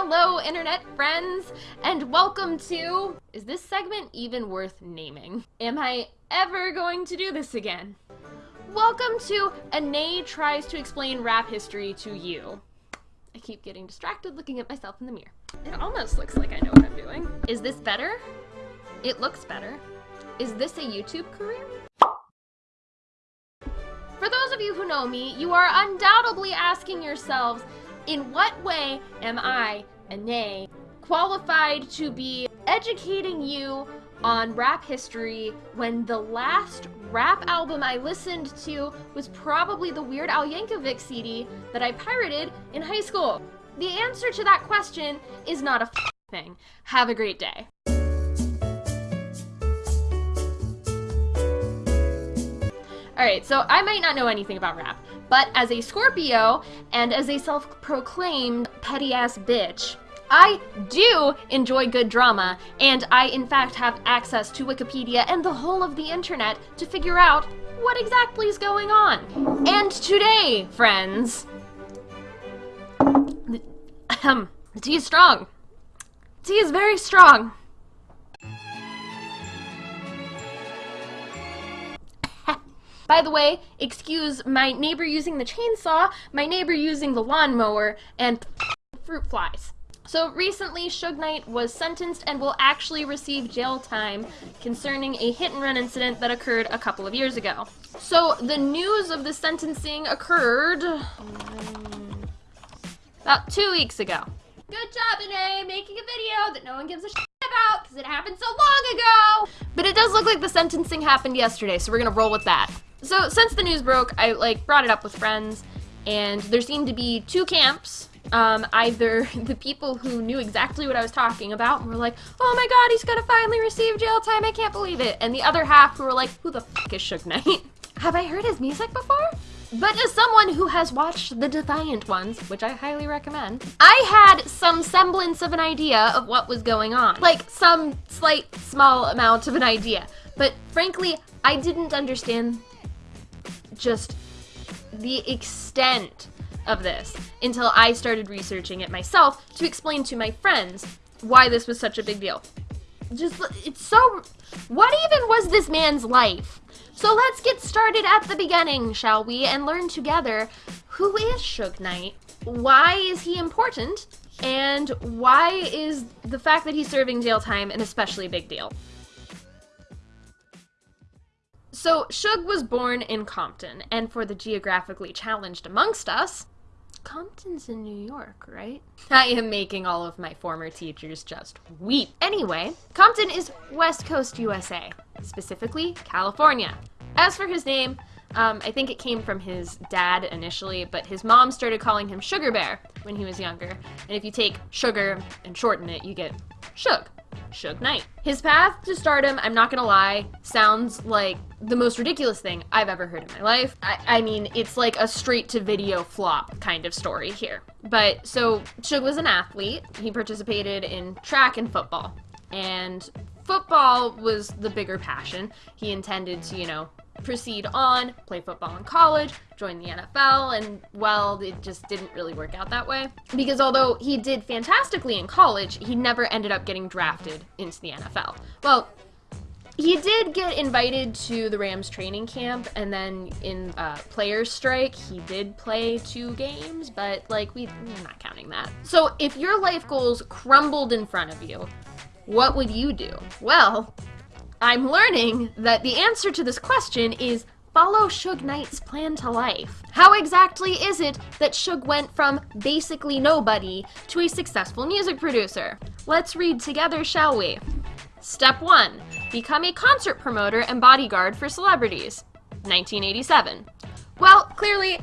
Hello, internet friends, and welcome to. Is this segment even worth naming? Am I ever going to do this again? Welcome to Anae Tries to Explain Rap History to You. I keep getting distracted looking at myself in the mirror. It almost looks like I know what I'm doing. Is this better? It looks better. Is this a YouTube career? For those of you who know me, you are undoubtedly asking yourselves, in what way am I, Anae, qualified to be educating you on rap history when the last rap album I listened to was probably the Weird Al Yankovic CD that I pirated in high school? The answer to that question is not a thing. Have a great day. Alright, so I might not know anything about rap, but as a Scorpio and as a self-proclaimed petty-ass bitch, I do enjoy good drama, and I in fact have access to Wikipedia and the whole of the internet to figure out what exactly is going on. And today, friends, the, the tea is strong. Tea is very strong. By the way, excuse my neighbor using the chainsaw, my neighbor using the lawnmower, and fruit flies. So recently, Suge Knight was sentenced and will actually receive jail time concerning a hit and run incident that occurred a couple of years ago. So the news of the sentencing occurred about two weeks ago. Good job, Anae, making a video that no one gives a shit about because it happened so long ago. But it does look like the sentencing happened yesterday, so we're gonna roll with that. So since the news broke, I like brought it up with friends, and there seemed to be two camps. Um, either the people who knew exactly what I was talking about and were like, oh my god, he's gonna finally receive jail time, I can't believe it. And the other half who were like, who the fuck is Suge Knight? Have I heard his music before? But as someone who has watched the Defiant ones, which I highly recommend, I had some semblance of an idea of what was going on. Like, some slight, small amount of an idea. But frankly, I didn't understand just the extent of this until I started researching it myself to explain to my friends why this was such a big deal. Just, it's so. What even was this man's life? So let's get started at the beginning, shall we, and learn together who is Suge Knight, why is he important, and why is the fact that he's serving jail time an especially big deal. So, Suge was born in Compton, and for the geographically challenged amongst us, Compton's in New York, right? I am making all of my former teachers just weep. Anyway, Compton is West Coast USA, specifically California. As for his name, um, I think it came from his dad initially, but his mom started calling him Sugar Bear when he was younger. And if you take sugar and shorten it, you get Suge. Suge Knight. His path to stardom, I'm not gonna lie, sounds like the most ridiculous thing I've ever heard in my life. I, I mean, it's like a straight to video flop kind of story here. But so, Suge was an athlete. He participated in track and football. And football was the bigger passion. He intended to, you know, proceed on, play football in college, join the NFL, and well, it just didn't really work out that way. Because although he did fantastically in college, he never ended up getting drafted into the NFL. Well, he did get invited to the Rams training camp, and then in uh, players strike, he did play two games, but like we, we're not counting that. So if your life goals crumbled in front of you, what would you do? Well, I'm learning that the answer to this question is follow Suge Knight's plan to life. How exactly is it that Suge went from basically nobody to a successful music producer? Let's read together, shall we? Step 1. Become a concert promoter and bodyguard for celebrities. 1987. Well, clearly,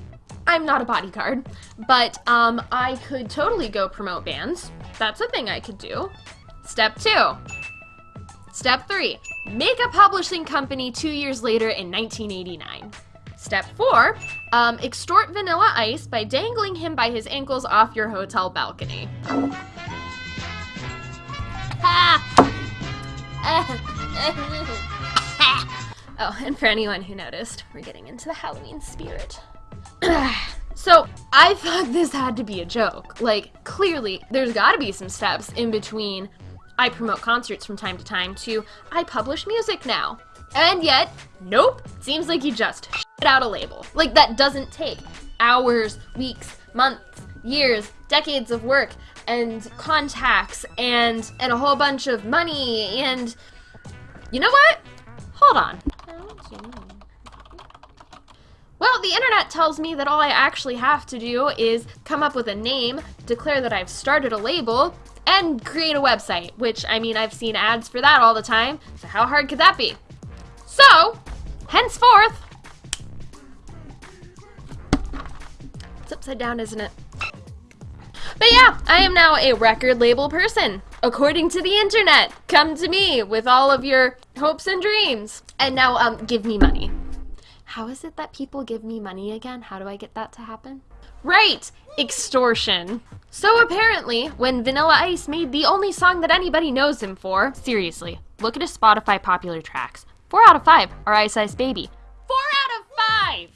I'm not a bodyguard, but um, I could totally go promote bands. That's a thing I could do. Step 2. Step 3. Make a publishing company two years later in 1989. Step 4. Um, extort Vanilla Ice by dangling him by his ankles off your hotel balcony. oh, and for anyone who noticed, we're getting into the Halloween spirit. So I thought this had to be a joke. Like, clearly, there's gotta be some steps in between I promote concerts from time to time to I publish music now. And yet, nope, seems like you just shit out a label. Like, that doesn't take hours, weeks, months, years, decades of work and contacts and and a whole bunch of money and you know what? Hold on. Well, the internet tells me that all I actually have to do is come up with a name, declare that I've started a label, and create a website, which, I mean, I've seen ads for that all the time, so how hard could that be? So, henceforth, it's upside down, isn't it? But yeah, I am now a record label person. According to the internet, come to me with all of your hopes and dreams. And now, um, give me money. How is it that people give me money again? How do I get that to happen? Right! Extortion. So apparently, when Vanilla Ice made the only song that anybody knows him for, seriously, look at his Spotify popular tracks. Four out of five are Ice Ice Baby. Four out of five!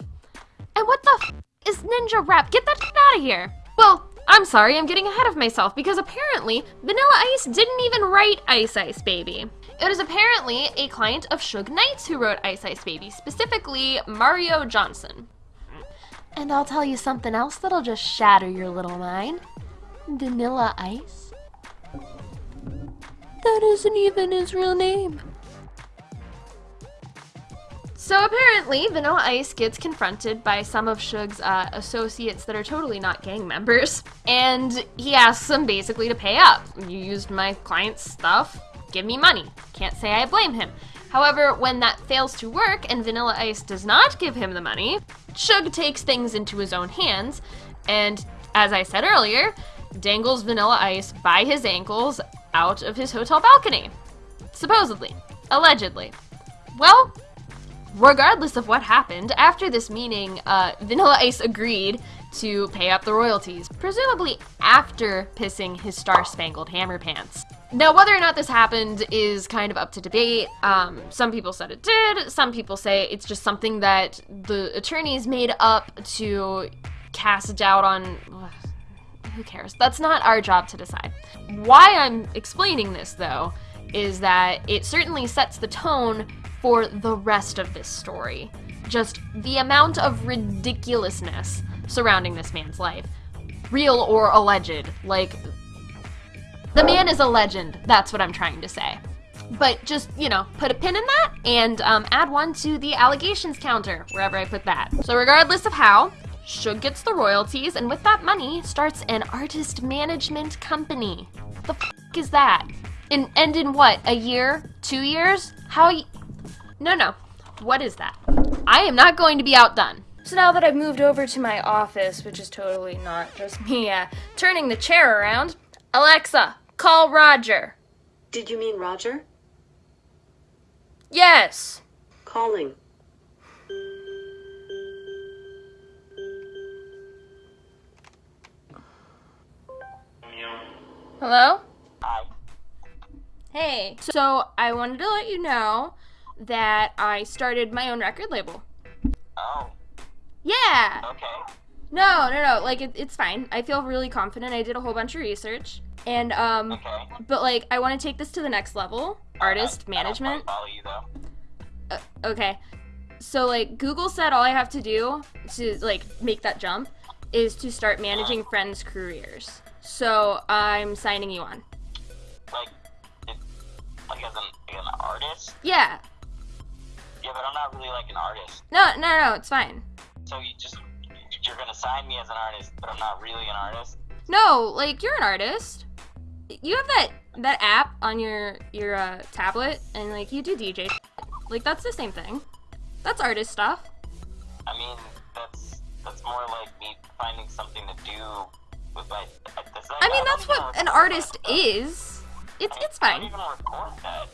And what the is Ninja Rap? Get that out of here! Well, I'm sorry, I'm getting ahead of myself because apparently Vanilla Ice didn't even write Ice Ice Baby. It is apparently a client of Suge Knight's who wrote Ice Ice Baby, specifically Mario Johnson. And I'll tell you something else that'll just shatter your little mind. Vanilla Ice? That isn't even his real name. So apparently, Vanilla Ice gets confronted by some of Suge's uh, associates that are totally not gang members, and he asks them basically to pay up. You used my client's stuff, give me money. Can't say I blame him. However, when that fails to work and Vanilla Ice does not give him the money, Suge takes things into his own hands, and as I said earlier, dangles Vanilla Ice by his ankles out of his hotel balcony. Supposedly. Allegedly. Well, regardless of what happened, after this meeting, uh, Vanilla Ice agreed to pay up the royalties, presumably after pissing his Star Spangled Hammer pants. Now, whether or not this happened is kind of up to debate. Um, some people said it did, some people say it's just something that the attorneys made up to cast doubt on. Who cares? That's not our job to decide. Why I'm explaining this, though, is that it certainly sets the tone for the rest of this story. Just the amount of ridiculousness surrounding this man's life. Real or alleged. Like, the man is a legend, that's what I'm trying to say. But just, you know, put a pin in that and um, add one to the allegations counter, wherever I put that. So regardless of how, Suge gets the royalties, and with that money, starts an artist management company. The f is that? In, and in what, a year? Two years? How no, no. What is that? I am not going to be outdone. So now that I've moved over to my office, which is totally not just me uh, turning the chair around, Alexa, call Roger. Did you mean Roger? Yes. Calling. Hello? Hi. Hey. So I wanted to let you know that I started my own record label. Oh, Yeah. okay. No, no, no. Like it, it's fine. I feel really confident. I did a whole bunch of research, and um, Okay. but like I want to take this to the next level. Artist I- I don't management. follow you though. Uh, okay. So like Google said, all I have to do to like make that jump is to start managing friends' careers. So I'm signing you on. Like, like as an, like an artist. Yeah. Yeah, but I'm not really like an artist. No, no, no. It's fine. So you just you're gonna sign me as an artist, but I'm not really an artist. No, like you're an artist. You have that that app on your your uh, tablet, and like you do DJ. Like that's the same thing. That's artist stuff. I mean, that's that's more like me finding something to do with my. Like, I mean, that's what an artist is. It's it's fine.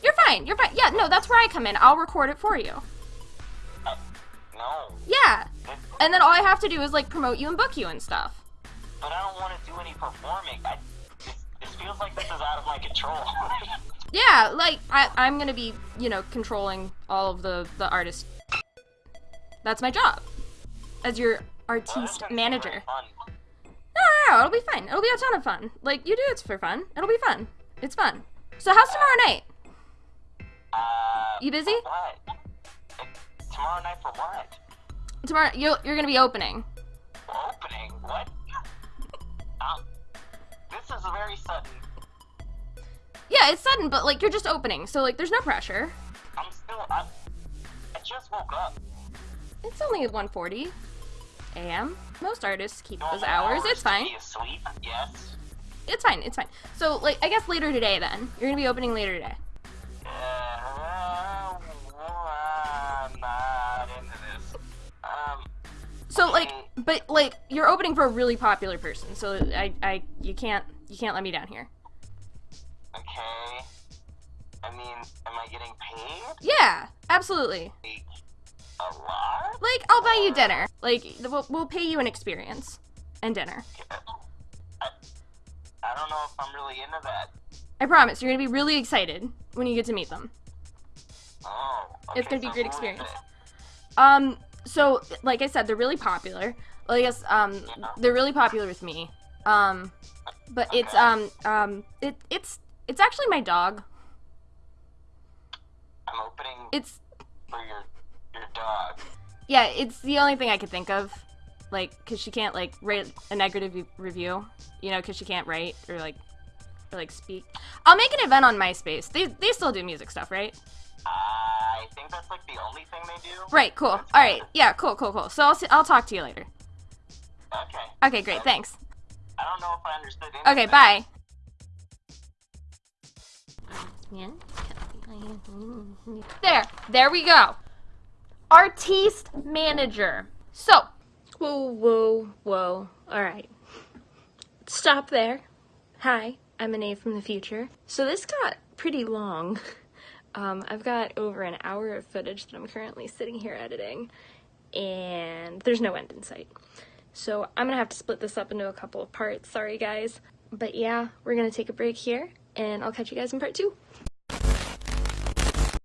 You're fine. You're fine. Yeah, no, that's where I come in. I'll record it for you. I, no, Yeah. it, And then all I have to do is like promote you and book you and stuff. but I don't want to do any performing. I, this, this feels like this is out of my control. Yeah, like I, I'm gonna be, you know, controlling all of the the artists. That's my job as your Well, artiste doesn't manager. No, no, no, it'll be fine. It'll be a ton of fun. Like, you do it for fun. It'll be fun. It's fun. So, how's tomorrow night? Uh, You busy? What? Tomorrow night for what? Tomorrow, you're, you're gonna be opening. Opening? What? um, this is very sudden. Yeah, it's sudden, but like, you're just opening. So, like, there's no pressure. I'm still. I, I just woke up. It's only 1:40 a.m. Most artists keep those Normal hours. It's fine. Asleep? Yes. It's fine. It's fine. So, like, I guess later today, then. You're gonna be opening later today. Uh, I'm not into this. Um, So, like, but like, you're opening for a really popular person. So, I, I, you can't, you can't let me down here. okay. I mean, am I getting paid? Yeah, absolutely. Like, a lot? Like, I'll buy you dinner. Like, we'll, we'll pay you an experience and dinner. I promise. You're gonna be really excited when you get to meet them. Oh. It's gonna be a great experience. Um, so like I said, they're really popular. Well, I guess um, they're really popular with me. Um, but it's um um it it's it's actually my dog. I'm opening It's for your your dog. yeah, it's the only thing I could think of, like, cause she can't like write a negative review, you know, cause she can't write or like or like speak. I'll make an event on MySpace. They they still do music stuff, right? I think that's like the only thing they do. Right. Cool. All right. Yeah. Cool. Cool. Cool. So I'll see, I'll talk to you later. Okay. Okay. Great. Thanks. I don't know if I understood Okay. Bye. There, there we go. Artiste manager. So, whoa, whoa, whoa. All right. Stop there. Hi, Anae from the future. So this got pretty long. Um, I've got over an hour of footage that I'm currently sitting here editing, and there's no end in sight. So I'm gonna have to split this up into a couple of parts. Sorry, guys. But yeah, we're gonna take a break here, and I'll catch you guys in part two.